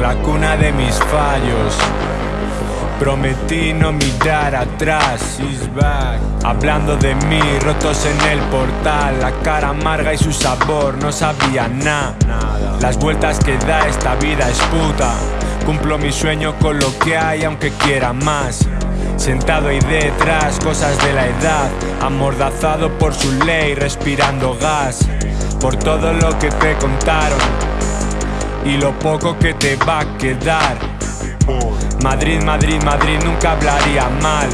la cuna de mis fallos. Prometí no mirar atrás, is back. Hablando de mí, rotos en el portal, la cara amarga y su sabor no sabía nada. Las vueltas que da esta vida es puta. Cumplo mi sueño con lo que hay, aunque quiera más. Sentado ahí detrás, cosas de la edad, amordazado por su ley, respirando gas. Por todo lo que te contaron y lo poco que te va a quedar. Madrid, Madrid, Madrid nunca hablaría mal.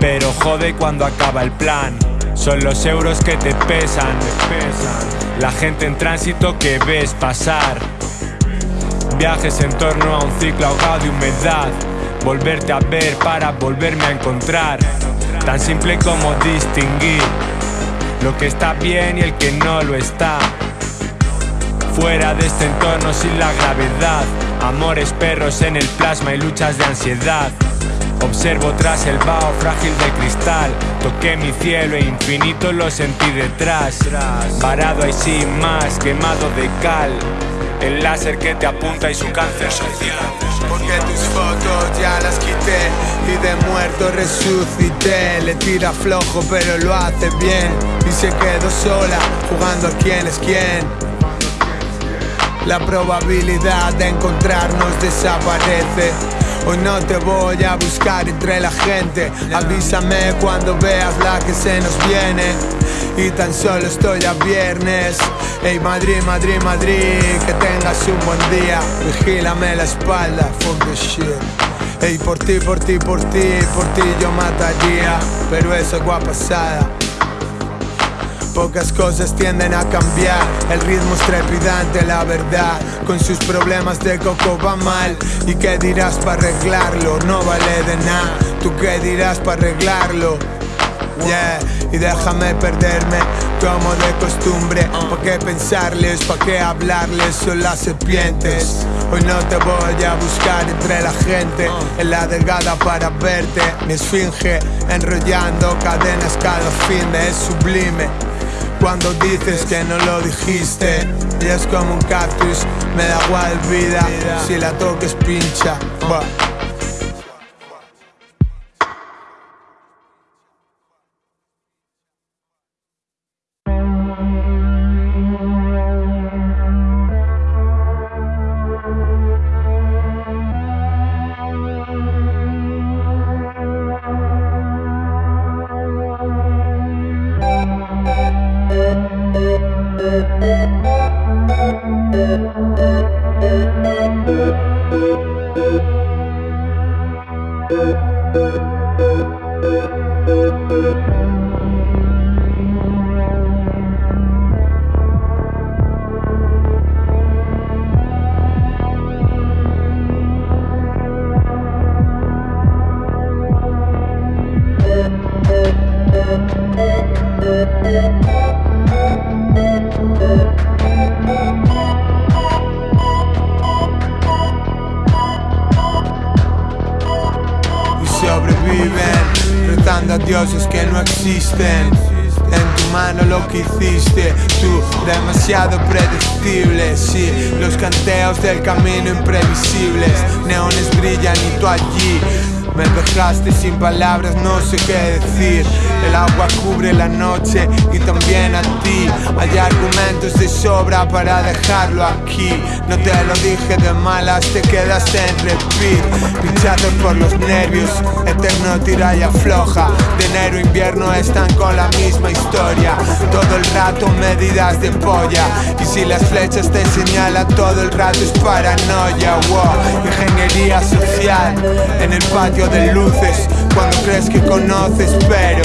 Pero jode cuando acaba el plan. Son los euros que te pesan. La gente en tránsito que ves pasar. Viajes en torno a un ciclo ahogado de humedad. Volverte a ver para volverme a encontrar. Tan simple como distinguir lo que está bien y el que no lo está. Fuera de este entorno sin la gravedad. Amores perros en el plasma y luchas de ansiedad. Observo tras el vaho frágil de cristal. Toqué mi cielo e infinito lo sentí detrás. Parado ahí sin más, quemado de cal. El láser que te apunta y su cáncer social. Porque tus fotos ya las quité y de muerto resucité. Le tira flojo pero lo hace bien y se quedó sola jugando a quién es quién. La probabilidad de encontrarnos desaparece. Hoy no te voy a buscar entre la gente. Avísame cuando veas la que se nos viene. Y tan solo estoy a viernes. Hey Madrid, Madrid, Madrid, que tengas un buen día. Vigílame la espalda, fuck the shit. Hey, por ti, por ti, por ti, por ti yo mataría. Pero eso es pasada. Pocas cosas tienden a cambiar, el ritmo es trepidante, la verdad. Con sus problemas de coco va mal. ¿Y qué dirás para arreglarlo? No vale de nada. ¿Tú qué dirás para arreglarlo? Yeah, y déjame perderme como de costumbre. ¿Pa' qué pensarles? ¿Pa' qué hablarles? Son las serpientes. Hoy no te voy a buscar entre la gente en la delgada para verte. Mi esfinge enrollando cadenas cada fin de es sublime. Cuando dices que no lo dijiste. Y es como un cactus, me da igual vida. Si la toques pincha dioses que no existen. En tu mano lo que hiciste Tú demasiado predecible Sí, los canteos del camino imprevisibles Neones brillan y tú allí me dejaste sin palabras, no sé qué decir. El agua cubre la noche y también a ti. Hay argumentos de sobra para dejarlo aquí. No te lo dije de malas, te quedaste en repeat. Pinchado por los nervios, eterno tira y afloja De enero invierno están con la misma historia. Todo el rato medidas de polla. Y si las flechas te señalan todo el rato es paranoia. Wow. Ingeniería social. En el patio de luces cuando crees que conoces pero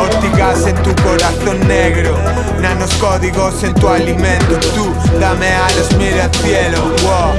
Ortigas en tu corazón negro Nanos códigos en tu alimento. Tú dame mira al cielo wow.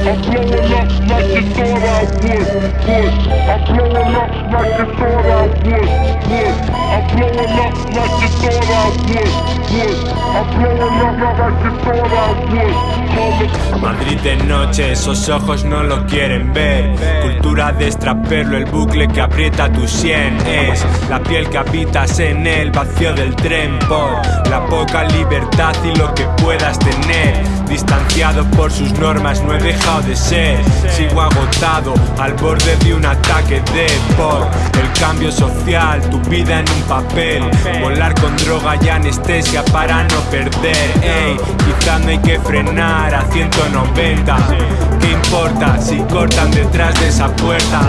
Madrid de noche, esos ojos no lo quieren ver. Cultura de extraperlo, el bucle que aprieta tu sien Es la piel que habitas en el vacío del tren Por la poca libertad y lo que puedas tener. Distanciado por sus normas no he dejado de ser. Sigo agotado al borde de un ataque de por. El cambio social, tu vida en un papel. Volar con droga y anestesia para no perder. Ey, quizá no hay que frenar a 190 ¿Qué importa si cortan detrás de esa puerta?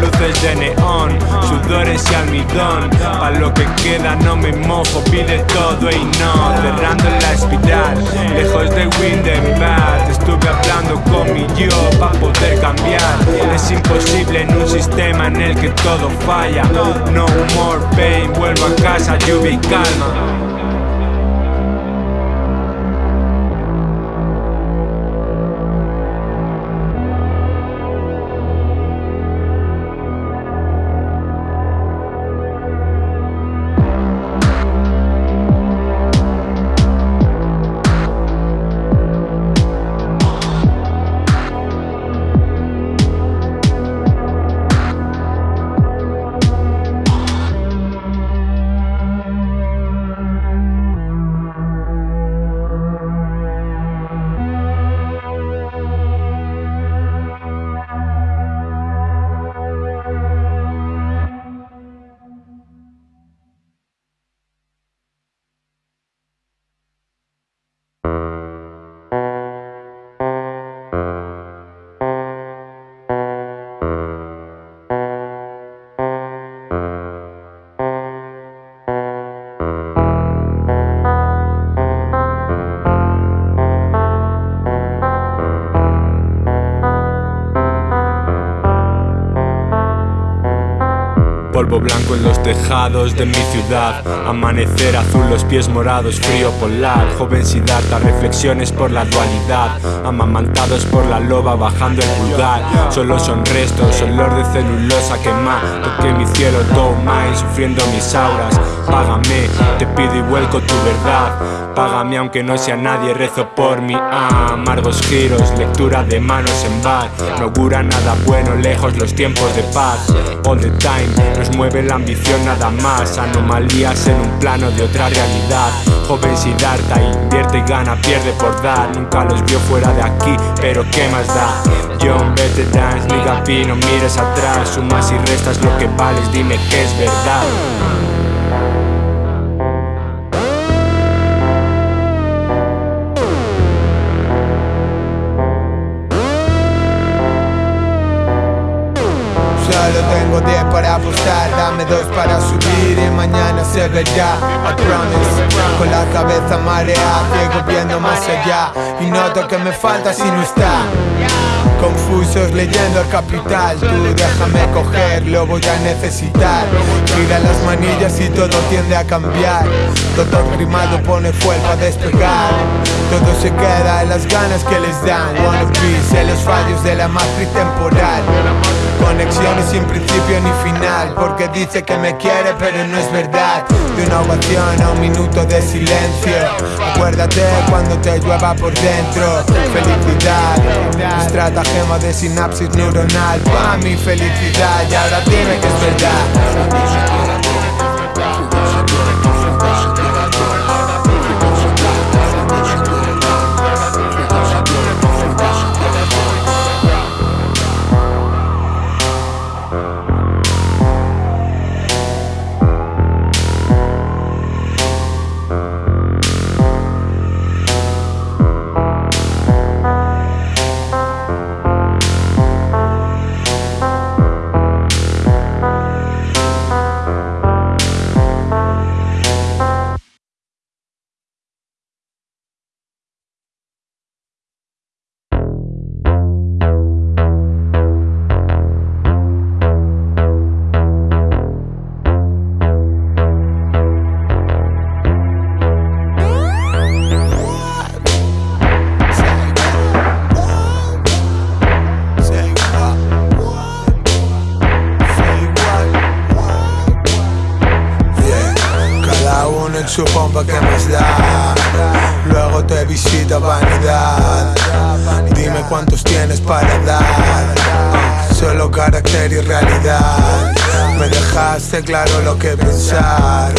Luces de neón, sudores y almidón. Pa' lo que queda no me mojo, pide todo y no. Cerrando la espiral, lejos de Windenbad Estuve hablando con mi yo pa' poder cambiar. Es imposible en un sistema en el que todo falla. No more pain, vuelvo a casa, lluvia y calma polvo blanco en los tejados de mi ciudad. Amanecer azul, los pies morados, frío polar. Joven Siddhartha, reflexiones por la dualidad. Amamantados por la loba bajando el pulgar. Solo son restos, olor de celulosa quema Toqué mi cielo y sufriendo mis auras Págame, te pido y vuelco tu verdad. Págame aunque no sea nadie, rezo por mí Amargos giros, lectura de manos en bar. No augura nada bueno, lejos los tiempos de paz. All the time, nos mueve la ambición nada más. Anomalías en un plano de otra realidad. Joven Siddhartha, invierte y gana, pierde por dar. Nunca los vio fuera de aquí, pero qué más da John, vete dance, nigga no mires atrás. Sumas y restas lo que vales, dime que es verdad para subir y mañana se verá I promise Con la cabeza marea Ciego viendo más allá. Y noto que me falta si no está Confusos leyendo el capital. Tú déjame coger, lo voy a necesitar. Gira las manillas y todo tiende a cambiar. Todo grimado pone fuego a despegar. Todo se queda en las ganas que les dan. Wanna be, en los fallos de la matriz temporal. Conexiones sin principio ni final. Porque dice que me quiere pero no es verdad. De una ovación a un minuto de silencio. Acuérdate cuando te llueva por dentro. Felicidad Estratagema de sinapsis neuronal. Pa' mi felicidad Y ahora dime que es verdad su pompa que más da Luego te visita vanidad Dime cuántos tienes para dar solo carácter y realidad. Me dejaste claro lo que pensar.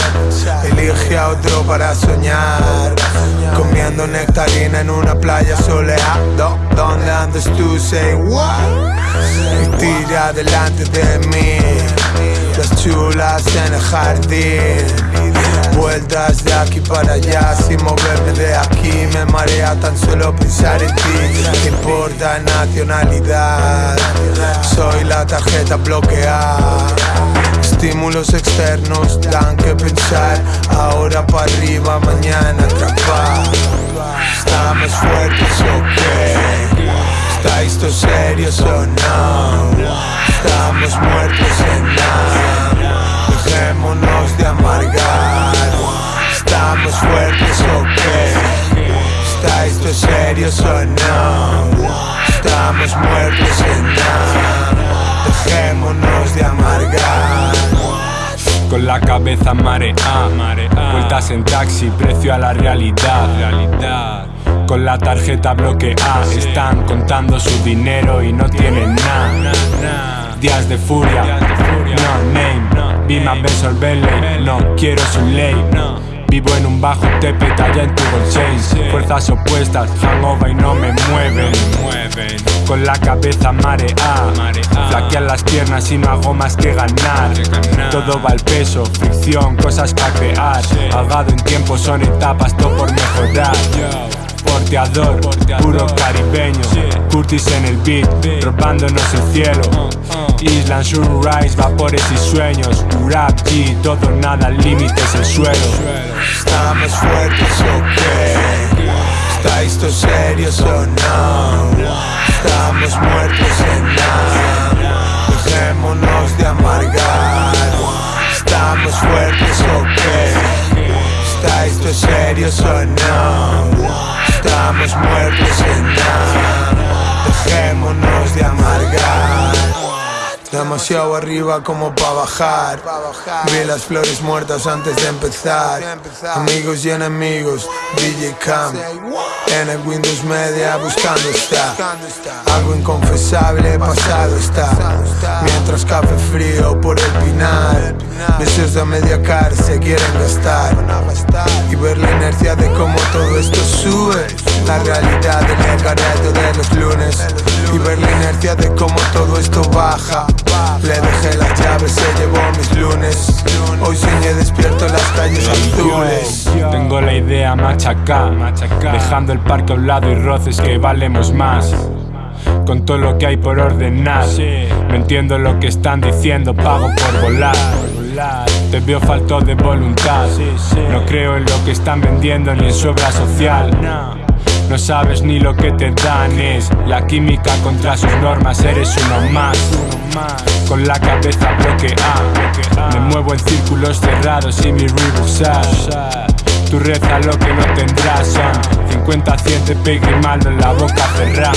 Elige a otro para soñar. Comiendo nectarina en una playa soleada. ¿Dónde andas tú? Say what? Y tira delante de mí. Las chulas en el jardín. Vueltas de aquí para allá. Sin moverme de aquí Me marea tan solo pensar en ti. No importa nacionalidad. Soy la tarjeta bloqueada. Estímulos externos dan que pensar. Ahora para arriba, mañana atrapar Estamos fuertes o qué ¿Estáis todos serios o no? Estamos muertos en nada. Dejémonos ¿Estamos fuertes o qué? ¿Estáis todos serios o no? Estamos muertos en nada Dejémonos de amargar con la cabeza marea, vueltas en taxi, precio a la realidad, realidad. Con la tarjeta bloqueada, están contando su dinero y no tienen nada. Días de furia, no name, be my best no quiero su ley. Vivo en un bajo tepe talla en tu bolsillo. Fuerzas opuestas, hangover y no me mueven. Con la cabeza mareada Flaquean las piernas y no hago más que ganar. Todo va al peso, fricción, cosas para crear. Pagado en tiempo son etapas, todo por mejorar porteador, puro caribeño Curtis en el beat, robándonos el cielo Island, sunrise, vapores y sueños Rap G, todo nada, límites el suelo ¿Estamos fuertes o qué? ¿Estáis todos serios o no? Estamos muertos en nada Dejémonos de amargar ¿Estamos fuertes o qué? ¿Estáis todos serios o no? Estamos muertos en nada. Dejémonos de amargar Demasiado arriba como pa' bajar. Vi las flores muertas antes de empezar. Amigos y enemigos, DJ Cam. En el Windows Media buscando está. Algo inconfesable pasado está. Mientras café frío por el final Meses de media car se quieren gastar. Y ver la inercia de cómo todo esto sube La realidad del el de los lunes. Y ver la inercia de cómo todo esto baja. Le dejé las llaves, se llevó mis lunes. Hoy soñé despierto en las calles azules. Tengo la idea machaca, Dejando el parque a un lado y roces que valemos más. Con todo lo que hay por ordenar. No entiendo lo que están diciendo, pago por volar. Te veo falto de voluntad. No creo en lo que están vendiendo ni en su obra social no sabes ni lo que te dan es La química contra sus normas, eres uno más Con la cabeza bloqueada. Me muevo en círculos cerrados y mi Reebok Tú reza lo que no tendrás Son 50 100 de malo en la boca cerrada